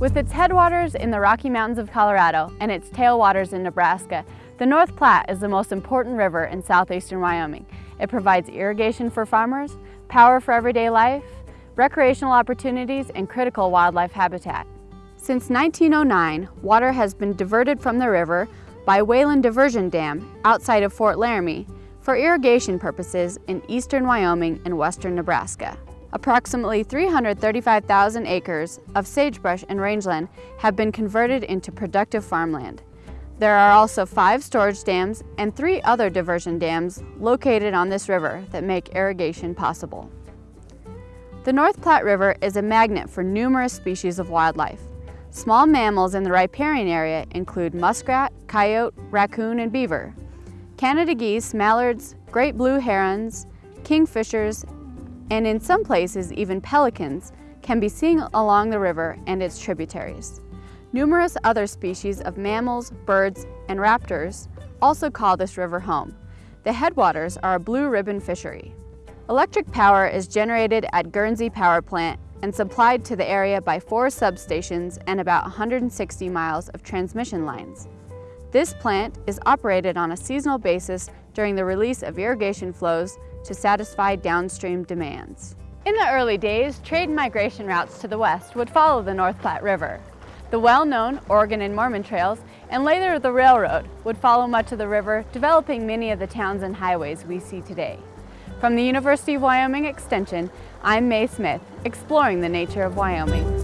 With its headwaters in the Rocky Mountains of Colorado and its tailwaters in Nebraska, the North Platte is the most important river in southeastern Wyoming. It provides irrigation for farmers, power for everyday life, recreational opportunities, and critical wildlife habitat. Since 1909, water has been diverted from the river by Whalen Diversion Dam outside of Fort Laramie for irrigation purposes in eastern Wyoming and western Nebraska. Approximately 335,000 acres of sagebrush and rangeland have been converted into productive farmland. There are also five storage dams and three other diversion dams located on this river that make irrigation possible. The North Platte River is a magnet for numerous species of wildlife. Small mammals in the riparian area include muskrat, coyote, raccoon, and beaver. Canada geese, mallards, great blue herons, kingfishers, and in some places even pelicans can be seen along the river and its tributaries. Numerous other species of mammals, birds, and raptors also call this river home. The headwaters are a blue ribbon fishery. Electric power is generated at Guernsey Power Plant and supplied to the area by four substations and about 160 miles of transmission lines. This plant is operated on a seasonal basis during the release of irrigation flows to satisfy downstream demands. In the early days, trade migration routes to the west would follow the North Platte River. The well-known Oregon and Mormon trails and later the railroad would follow much of the river, developing many of the towns and highways we see today. From the University of Wyoming Extension, I'm Mae Smith, exploring the nature of Wyoming.